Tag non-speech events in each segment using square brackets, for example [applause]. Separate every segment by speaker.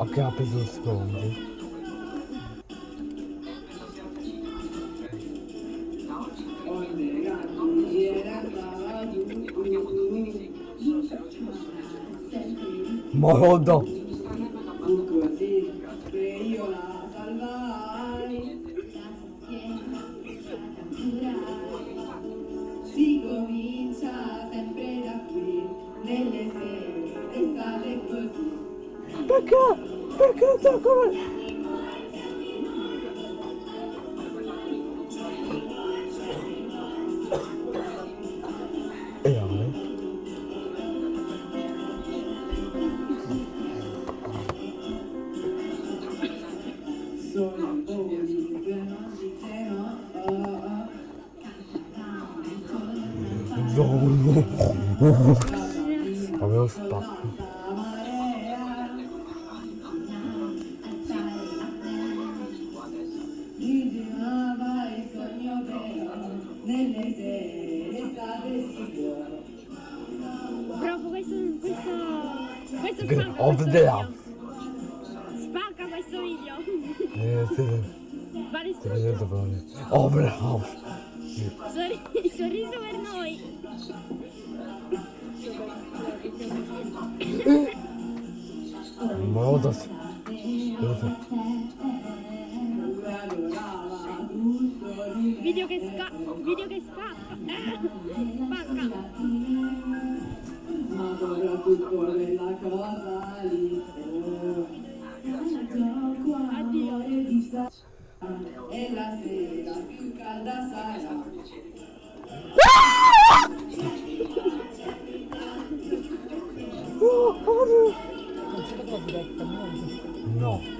Speaker 1: Che
Speaker 2: rapido Morro,
Speaker 3: Morodo!
Speaker 1: en la seda, caldazana.
Speaker 3: No.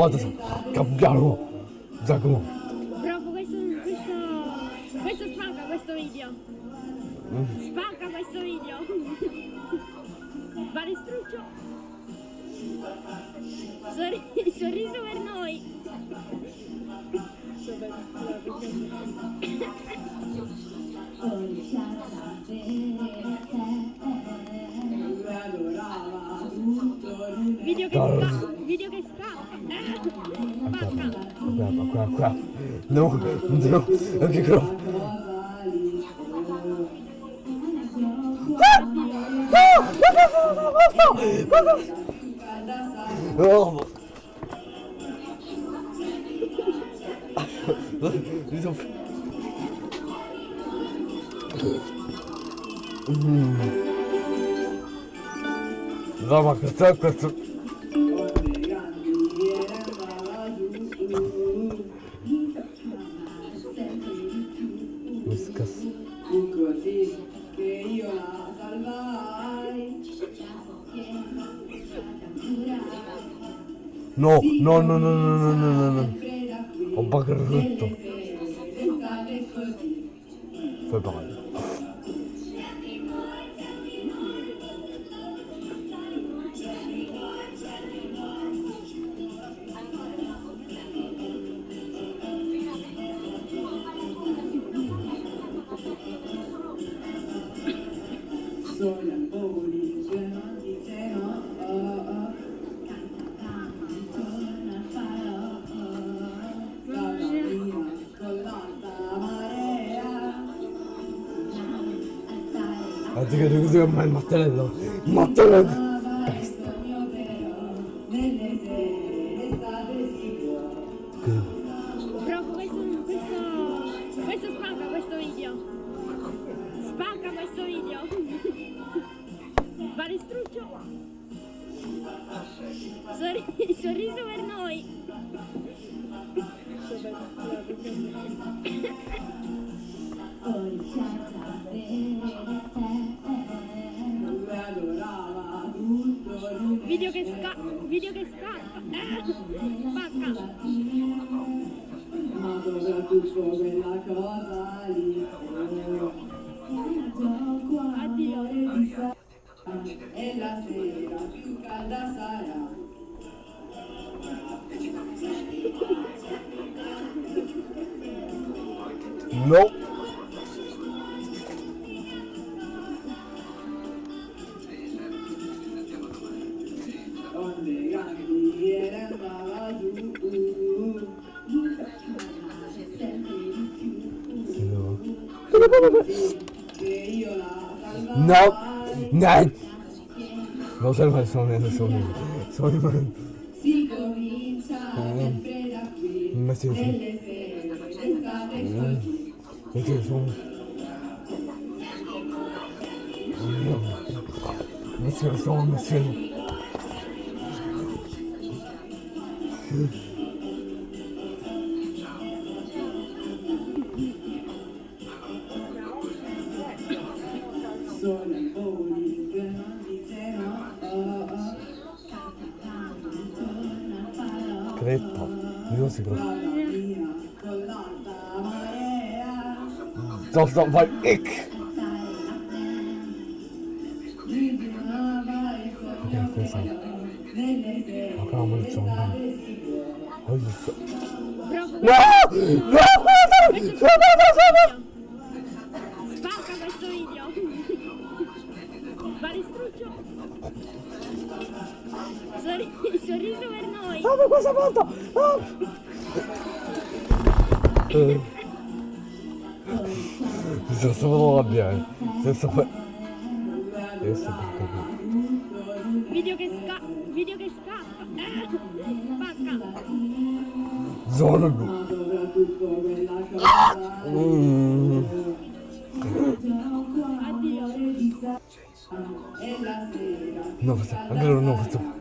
Speaker 3: vado a cambiarlo Giacomo.
Speaker 2: Proprio questo, questo, questo spanca questo video. Spanca questo video. Va distrutto. Sorri Sorriso per noi. Video che, spa, video che spa. Oh crap,
Speaker 3: oh crap, crap. No, no,
Speaker 1: okay, crap.
Speaker 3: Oh.
Speaker 1: Dit of. Да, макар, так, как
Speaker 3: No, no, no, no, no, no, no, no, no. Ho
Speaker 1: così
Speaker 3: Fai male.
Speaker 1: Soprattutto quella cosa lì
Speaker 2: Addio.
Speaker 1: e la sera più calda sarà
Speaker 3: No. Nope. Not.
Speaker 1: Those are my songs. Sorry,
Speaker 3: sorry, man. Matthew.
Speaker 1: Matthew song. Matthew song.
Speaker 3: Matthew. Dat, dat was ik.
Speaker 1: Kijk deze. Ik ga maar zo naar. Oh,
Speaker 3: je
Speaker 2: zo.
Speaker 3: No! No! No! No!
Speaker 2: Basta questo video! Va distrutto! Sorri sorriso per noi!
Speaker 3: Oh,
Speaker 1: ma cosa ha fatto? Oh! [laughs] все свело, блядь. Все свело. Я себе покажу. Видео гайска, видео
Speaker 2: гайска. Паска. Дорого. Новый, огромный новый.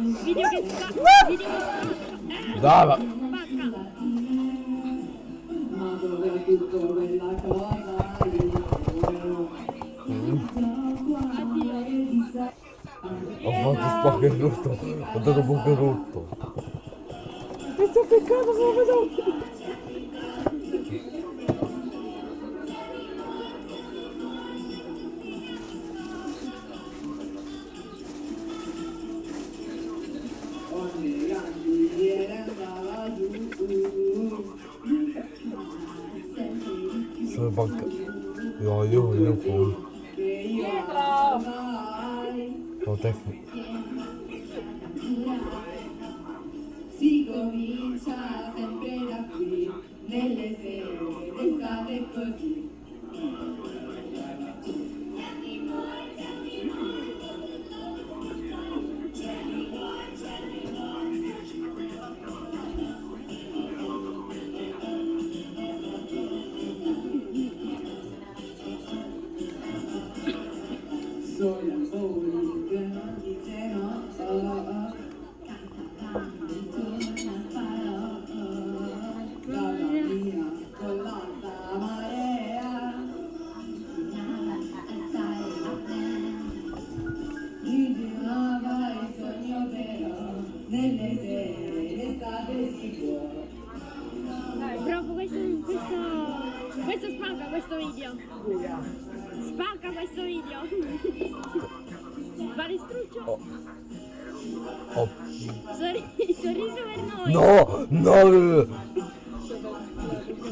Speaker 2: Video che scappa. Video che scappa.
Speaker 3: Dava. Ho fatto spacco rotto. Ho dato poco rotto. Sto peccando, sono venuto.
Speaker 2: for.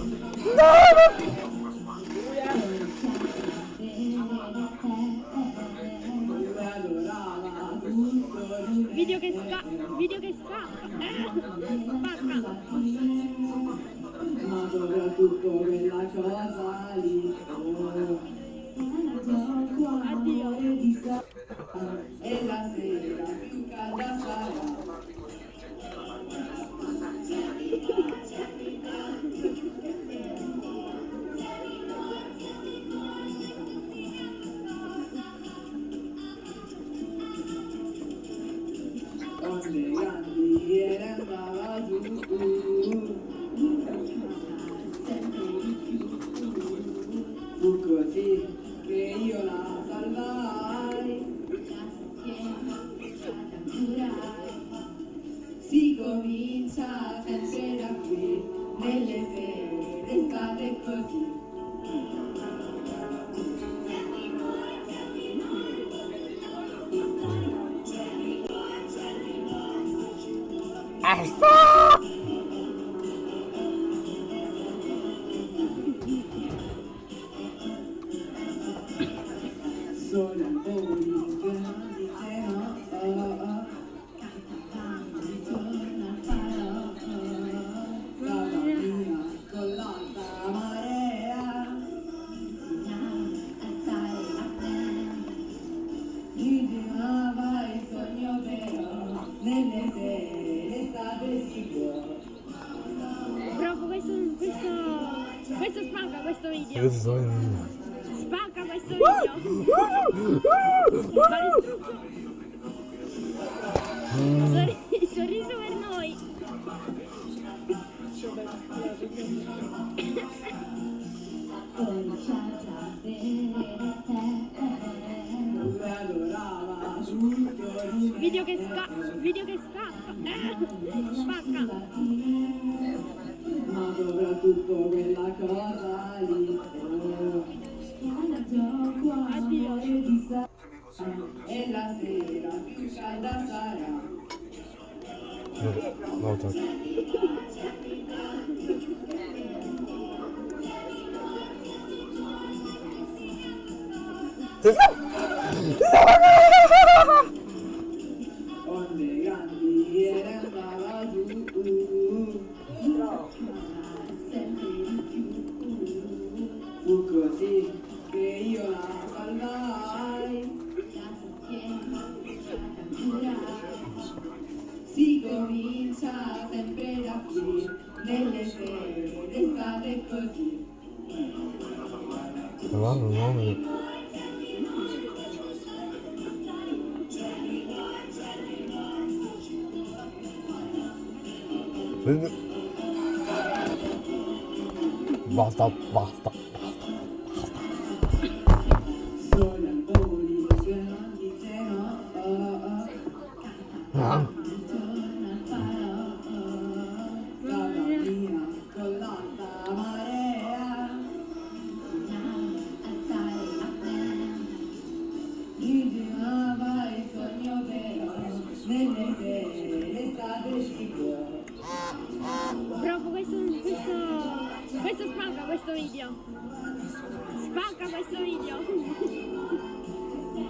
Speaker 2: No!
Speaker 4: Video che scappa. Video che scappa. Spacca.
Speaker 3: Ma soprattutto quella cosa lì.
Speaker 4: Addio.
Speaker 3: E la sera più calda sarà. No,
Speaker 2: no, no.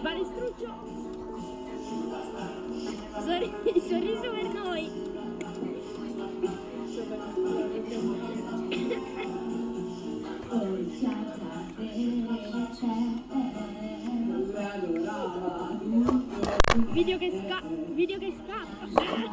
Speaker 2: Palestruccio! Sorri- sorriso per noi! Video che sca... video che scappa!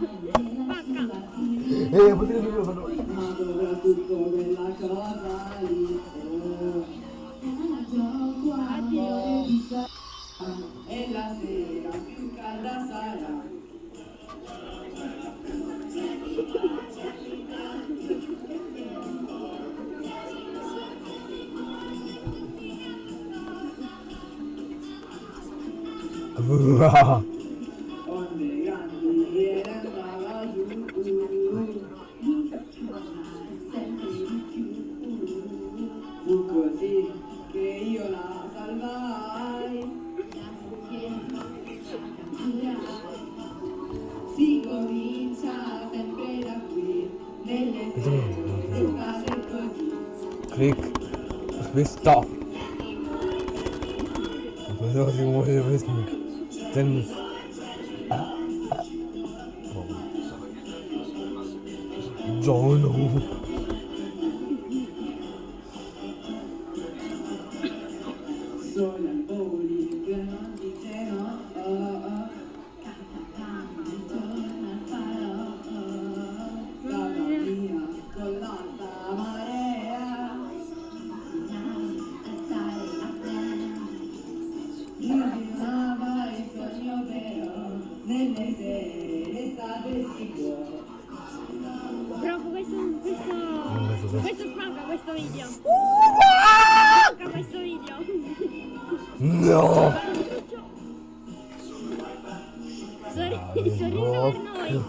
Speaker 3: Questo
Speaker 2: video. Spacca questo video.
Speaker 3: No.
Speaker 2: Sorri- sorriso per noi.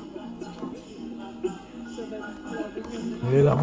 Speaker 3: E la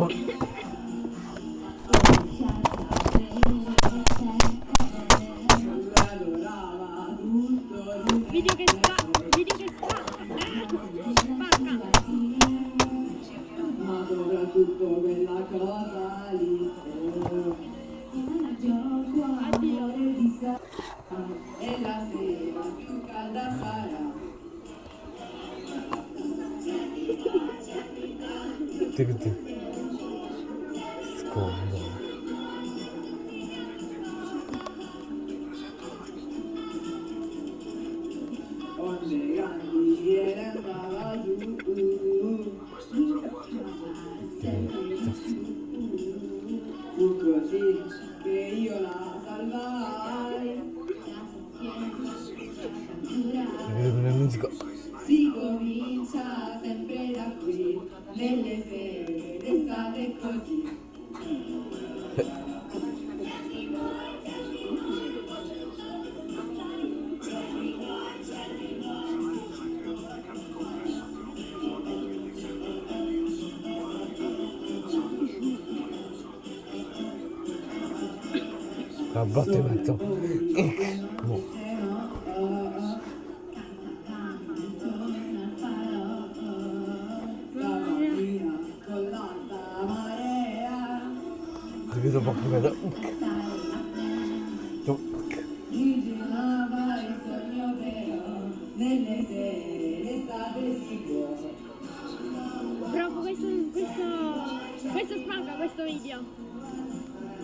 Speaker 2: questo, spacca questo video.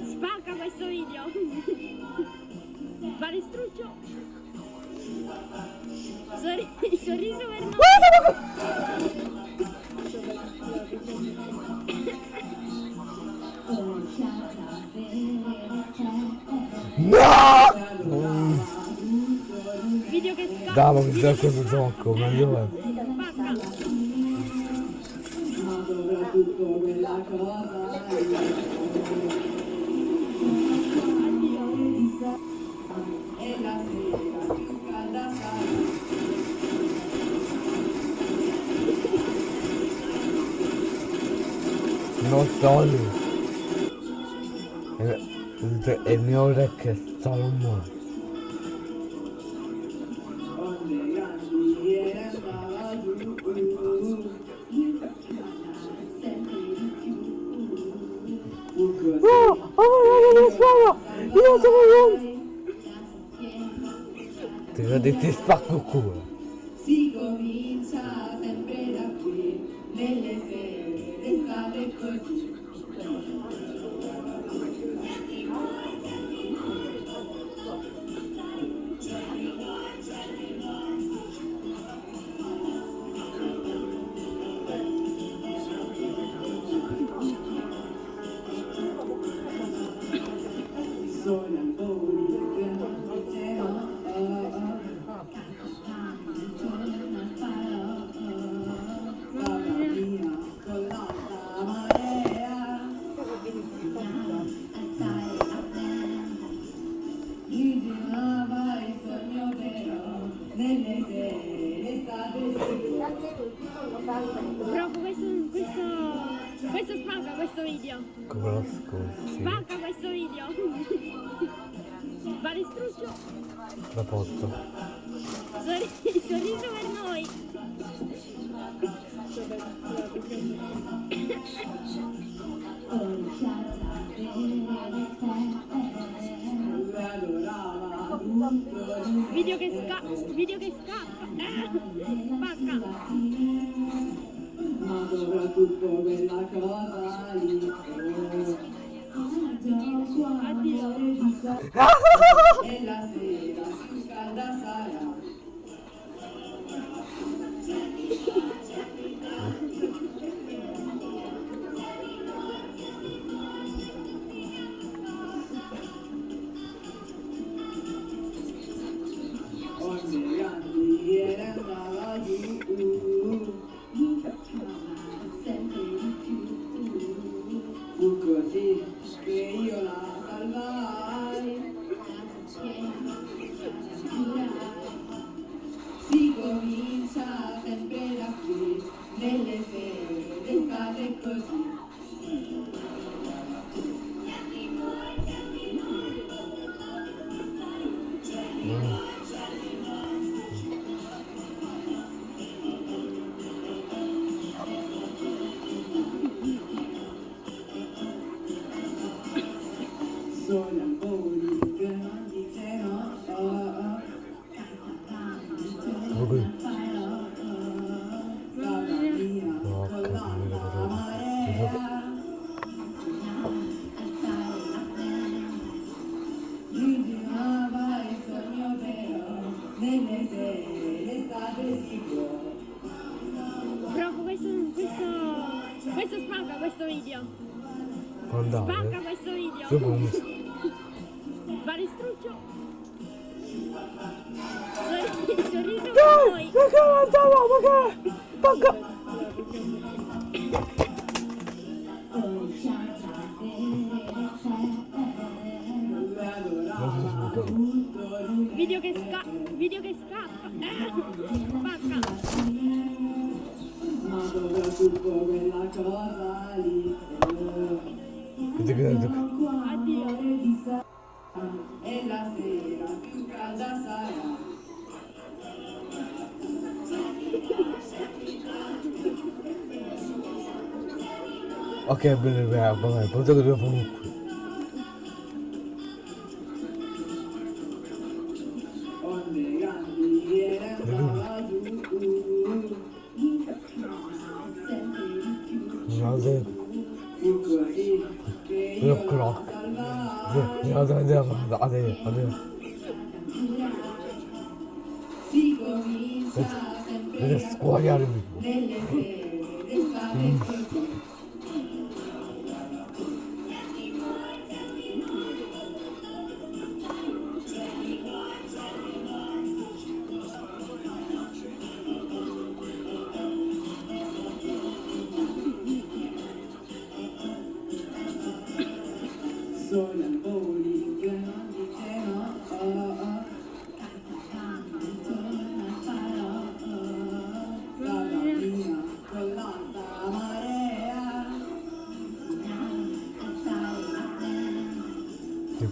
Speaker 2: Spacca questo video. [laughs] Palestruccio. Sorri- sorriso per noi.
Speaker 3: No!
Speaker 2: Video che scappa.
Speaker 3: Davo mi sa questo gioco, ma io non solo il, il mio
Speaker 1: rec storm Oh, oh,
Speaker 3: oh, oh, io sono un... Ti vedi, ti spacco il culo.
Speaker 1: Si comincia sempre da qui, nelle sere d'estate così.
Speaker 2: Bro, questo, questo, questo spacca questo video.
Speaker 3: Come lo?
Speaker 2: Spacca questo video. Va Balestruccio.
Speaker 3: La porto.
Speaker 2: Sorri sorriso per noi. Video che, scappa video che scappa. Eh, spacca. Ha ha ha
Speaker 3: ha
Speaker 2: ha! video. Guardate. Spacca questo video. [laughs]
Speaker 5: 看不
Speaker 3: 了
Speaker 2: bên Việt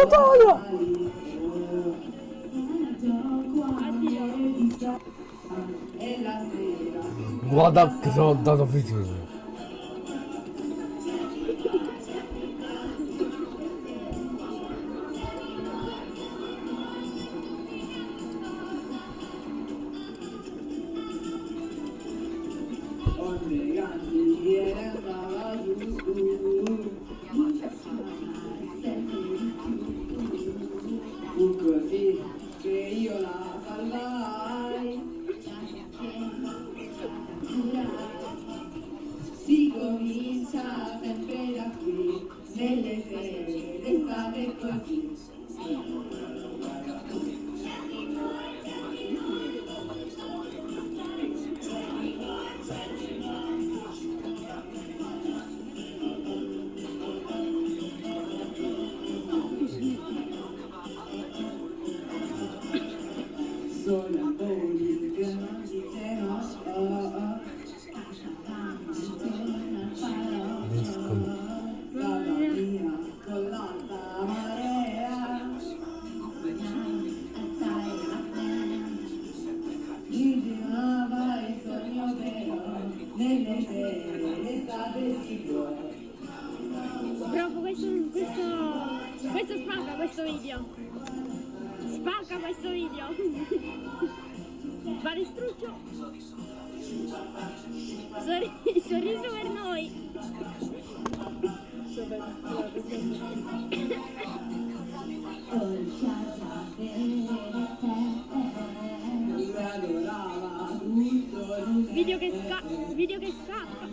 Speaker 2: Madonna!
Speaker 5: Guarda che sono andato
Speaker 3: a finire! Низком. Sorri sorriso per noi. Video che scappa, video che scappa.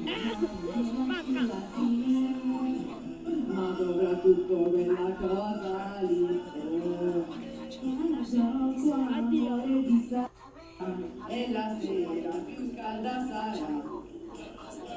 Speaker 6: Ma soprattutto quella cosa lì.
Speaker 2: E la sera più calda sarà.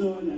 Speaker 3: soon.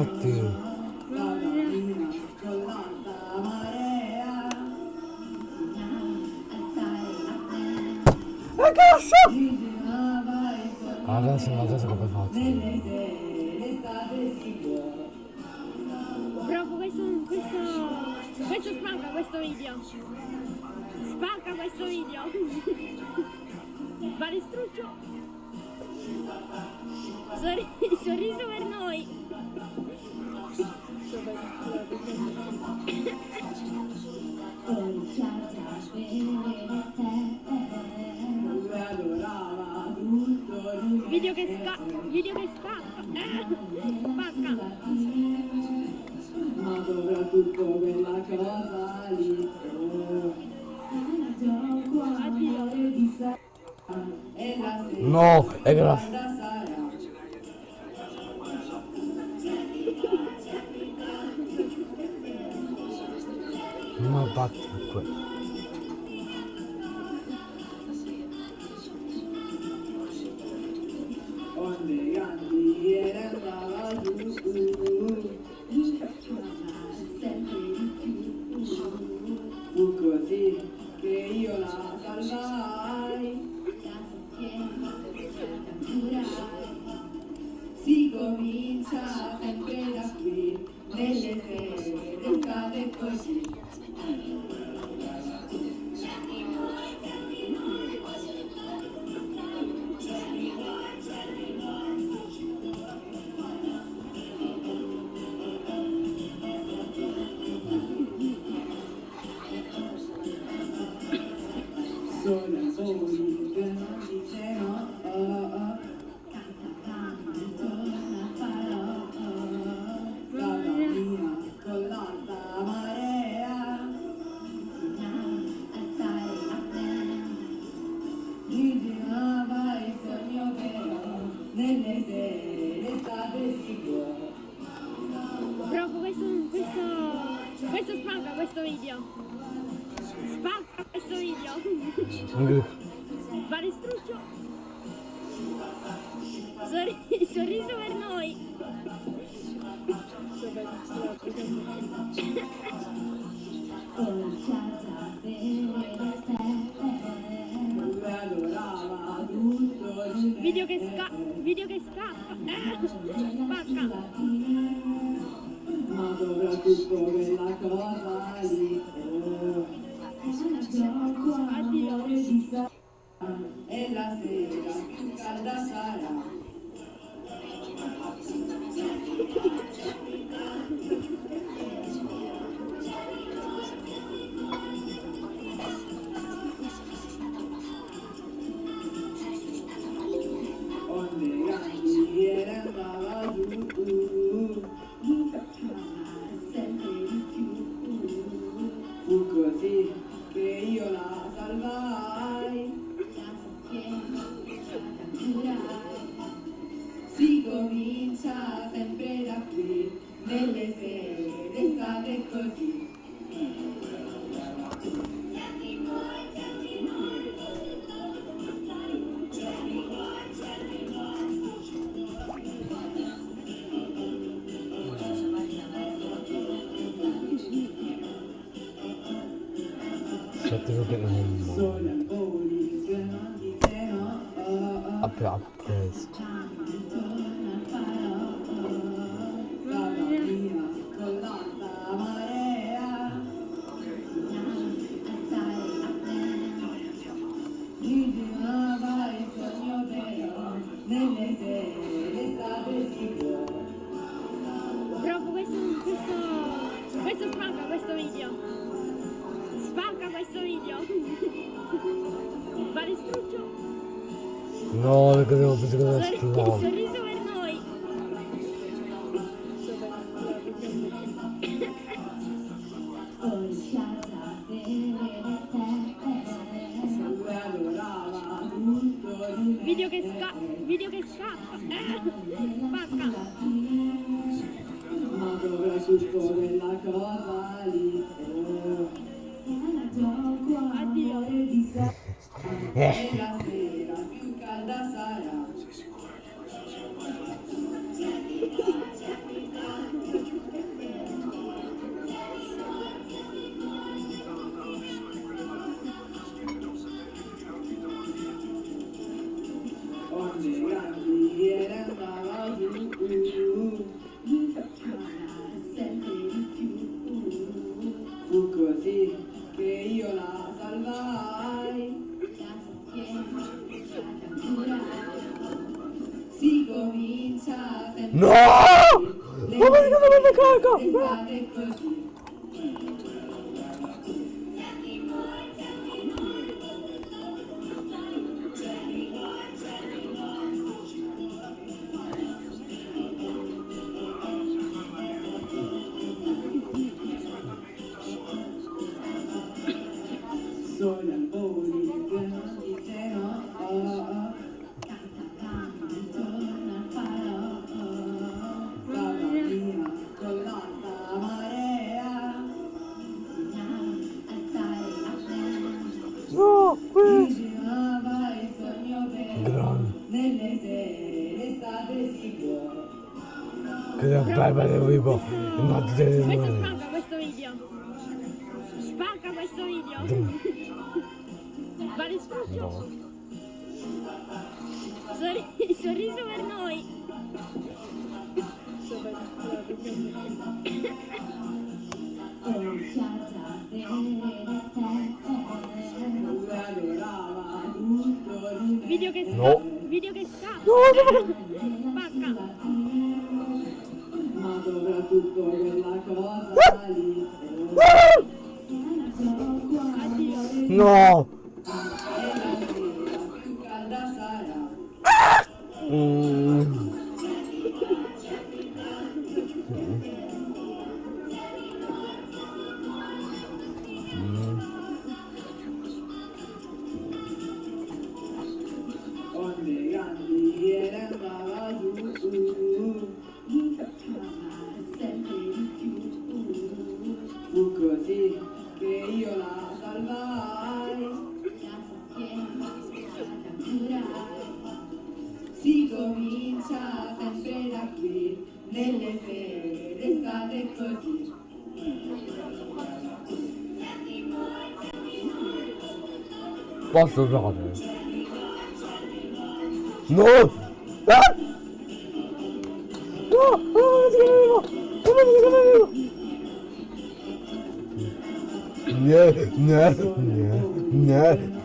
Speaker 3: Infatti. Ragazzo!
Speaker 2: Adesso, adesso come faccio?
Speaker 7: Bravo, questo, questo, questo spacca questo video. Spacca questo video. Balestruccio. Sorri sorriso per noi. Video che scappa, video che scappa, eh, spacca.
Speaker 3: Ma soprattutto quella cosa lì.
Speaker 2: No, è grazie.
Speaker 3: guys. Kafamı yıkılamadı kanka. 너무 comincia
Speaker 8: a sempre da qui, nelle sere restate così.
Speaker 3: Basta brother. No!
Speaker 9: Ah!
Speaker 2: No!
Speaker 3: Come on, come
Speaker 8: on, come on.
Speaker 2: No,
Speaker 3: no,
Speaker 2: no, no.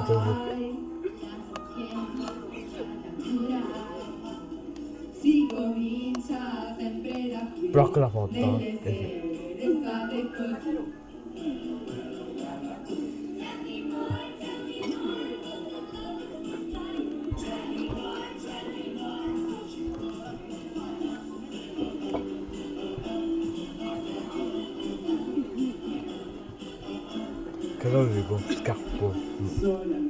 Speaker 10: autobus.
Speaker 11: Blocca la foto. Eh. Che lo dico,
Speaker 3: scappa.
Speaker 2: 所有人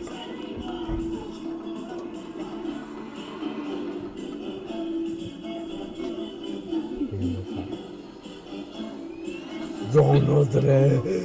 Speaker 2: nosotros.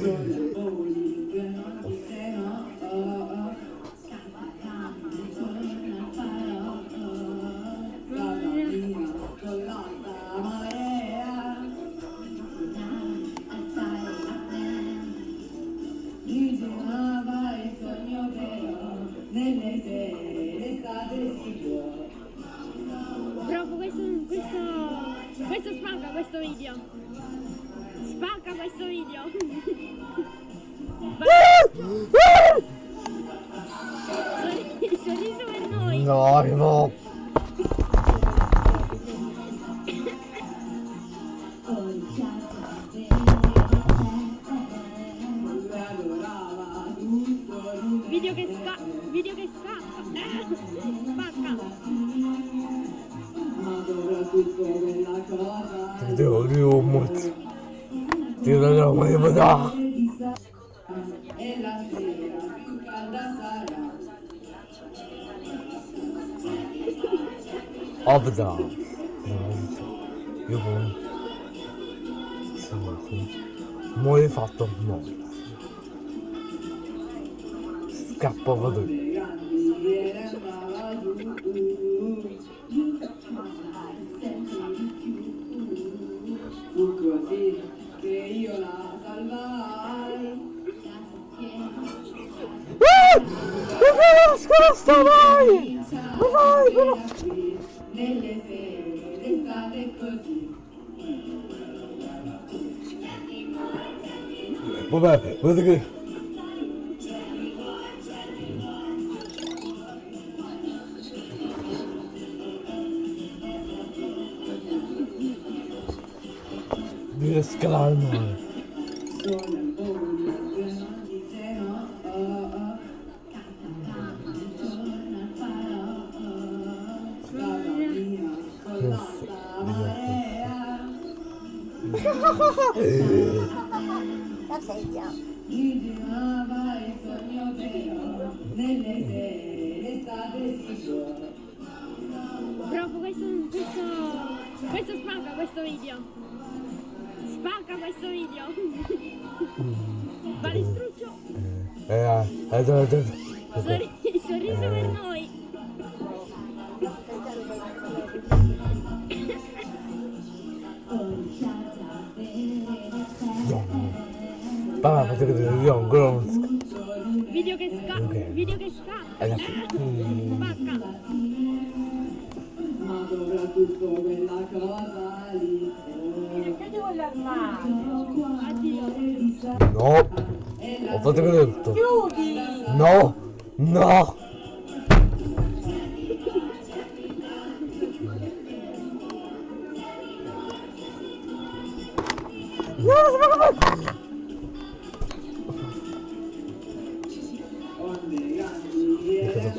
Speaker 2: Fu così che io la salvai.
Speaker 3: Uh! Scorsa vai! Vai, vai! This Glow Mine. Eh, Sorri sorriso eh.
Speaker 2: per noi.
Speaker 3: Papà, fate vedere io ho un
Speaker 2: Video che
Speaker 3: scatta.
Speaker 2: Video che scatta.
Speaker 3: Eh,
Speaker 1: mm.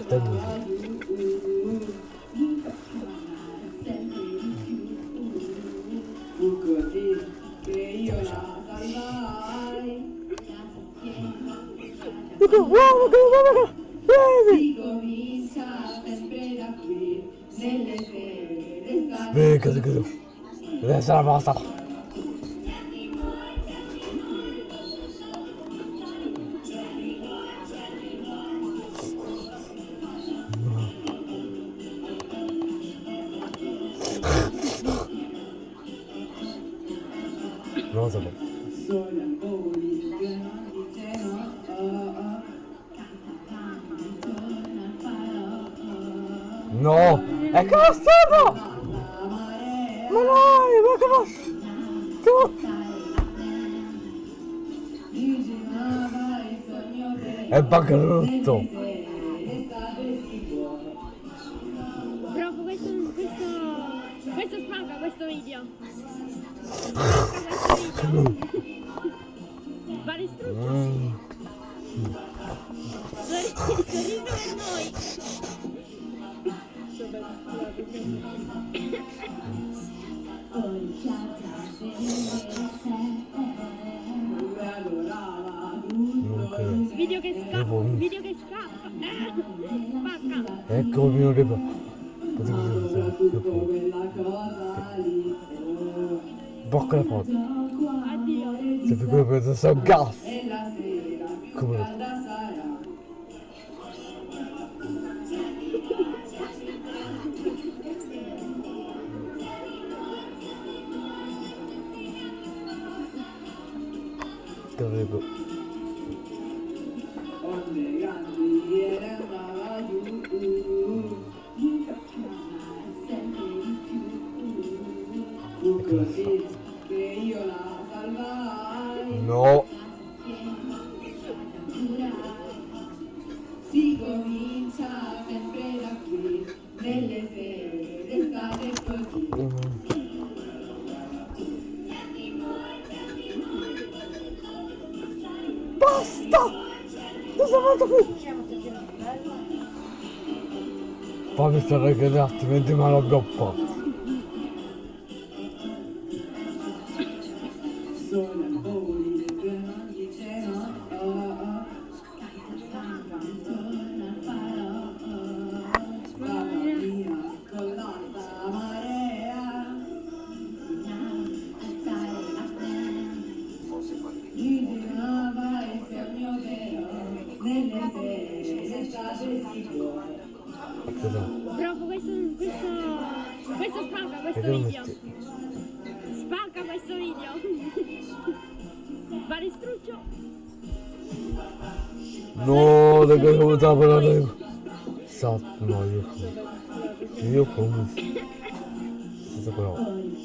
Speaker 1: Tango. Vem,
Speaker 3: at wow,
Speaker 1: Vem, at wow,
Speaker 2: Vem, at crazy. But it's true. Video che scappa, video che scappa, spacca.
Speaker 3: Ecco il mio reparto.
Speaker 12: Potevo dire quella cosa. Pourquoi prendre
Speaker 3: C'est pourquoi que
Speaker 2: ça
Speaker 3: se casse Comment? stare che un attimo
Speaker 12: di mano goppa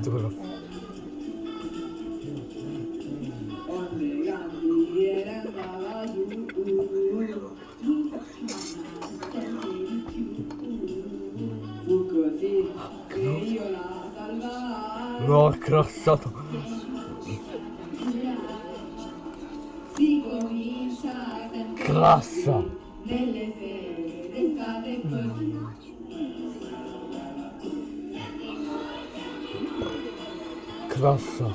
Speaker 12: autografo. No.
Speaker 13: L'ho accrossato.
Speaker 14: Crassa.
Speaker 3: Schwasser.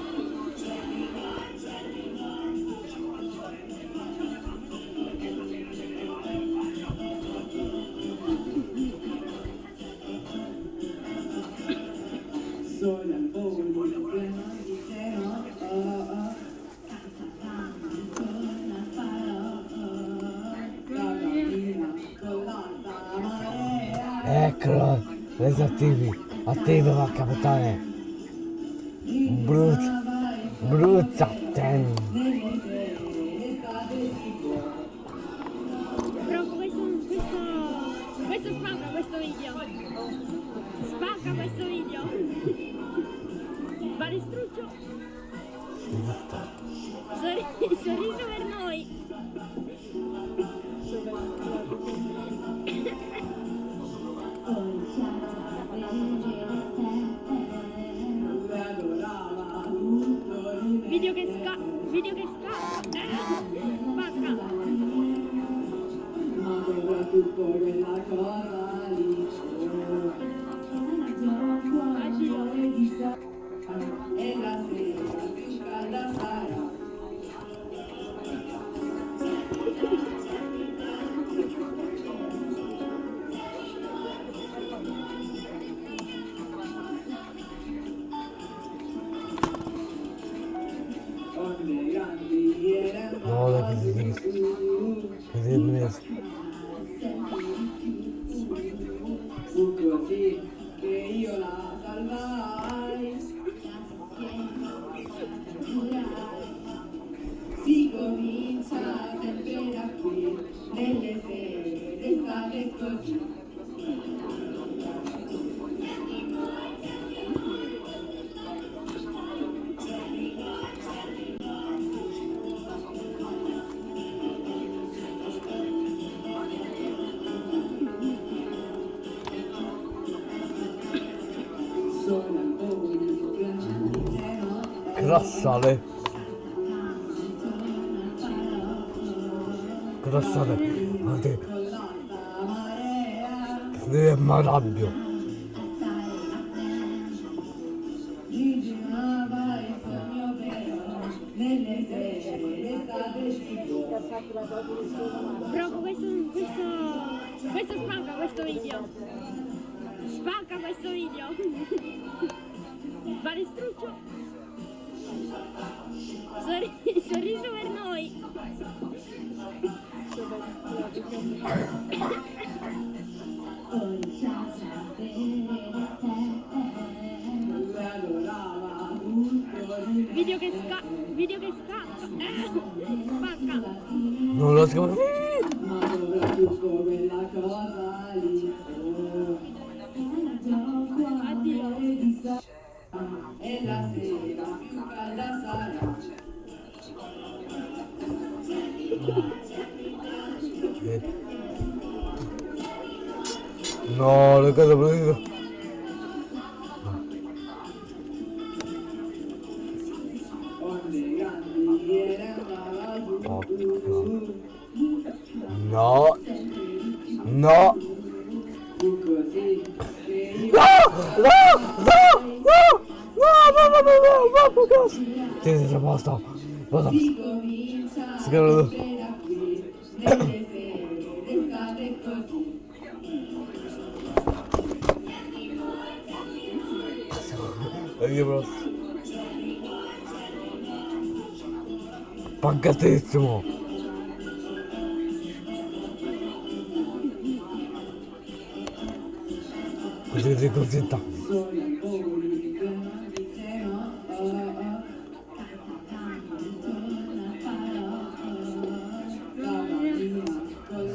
Speaker 14: Eccolo,
Speaker 3: esattivi, attivo capitale. Yes.
Speaker 14: grassale grassale guardate che mi arrabbio
Speaker 2: Bro, questo, questo, questo spanca questo video. Spanca questo video. Sorriso per noi. Video che, sca video che sca Spacca.
Speaker 14: Non lo scappa.
Speaker 3: Ma dovrà più come la cosa lì.
Speaker 2: Addio.
Speaker 13: E la sera.
Speaker 14: No, look
Speaker 3: at the blue. sto, lo
Speaker 14: so. Sicuro. Perché
Speaker 3: bro? Così
Speaker 1: così
Speaker 3: così
Speaker 2: tanto.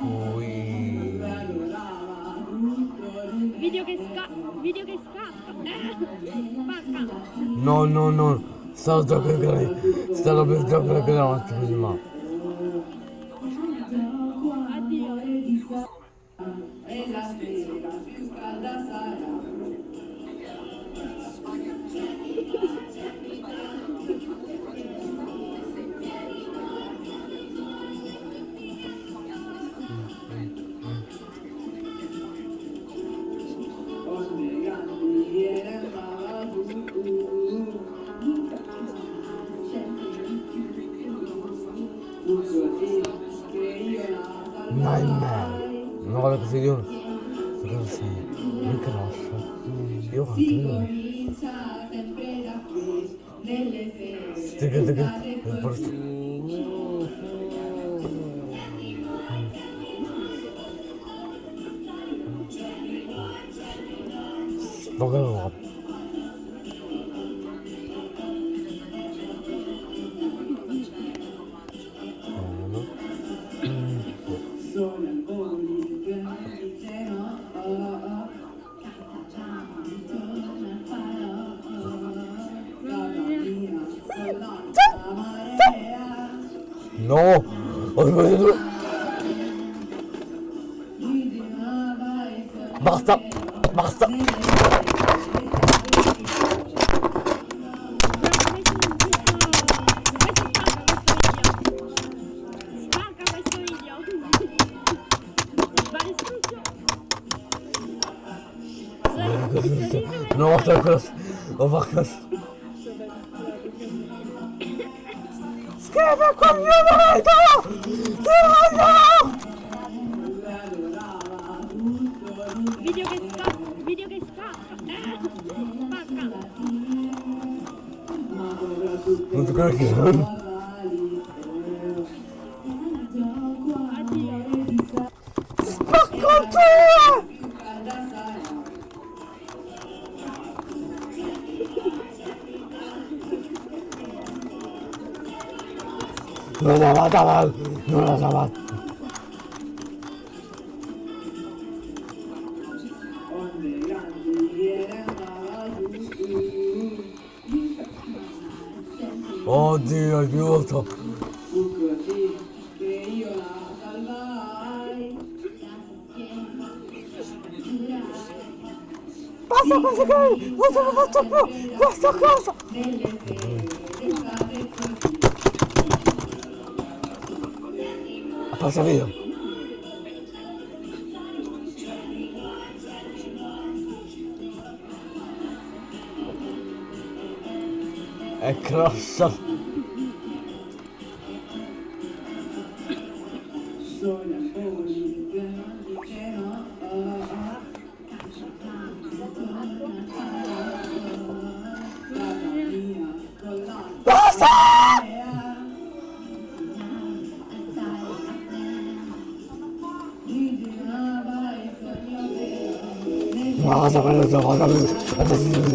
Speaker 3: Ui.
Speaker 2: Video che scappa. Video che scappa. Spacca.
Speaker 3: No, no, no. Stavo giocando Stavo per giocare la mattina prima.
Speaker 2: Addio.
Speaker 1: E la sera più calda sarà. Agora conseguiu.
Speaker 3: Agora sim.
Speaker 1: Microfono. Eu
Speaker 3: rato.
Speaker 12: Tiga, tiga. Eu posso. Vou ganhar. No
Speaker 2: te creo que.
Speaker 3: No la va no la va. Aiuto! Basta questo che non ce la faccio più! Questa cosa! Passa via! È crossa!
Speaker 2: 这
Speaker 3: 好像是
Speaker 2: 全